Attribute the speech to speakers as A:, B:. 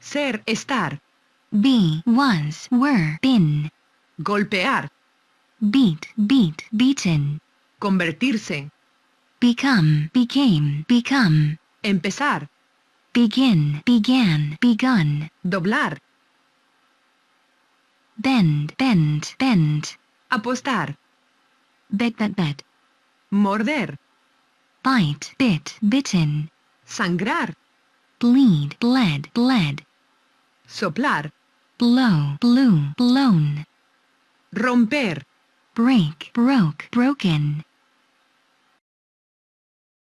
A: Ser, estar.
B: be, was, were, been,
A: Golpear.
B: beat, beat, beaten,
A: Convertirse.
B: become, became, become,
A: Empezar.
B: begin, began, begun,
A: Doblar.
B: bend, bend, bend,
A: Apostar.
B: bet, bet, bet,
A: Morder.
B: bite, bit, bitten,
A: Sangrar.
B: bleed, bled, bled,
A: Soplar.
B: blow, blew, blown,
A: Romper.
B: break, broke, broken,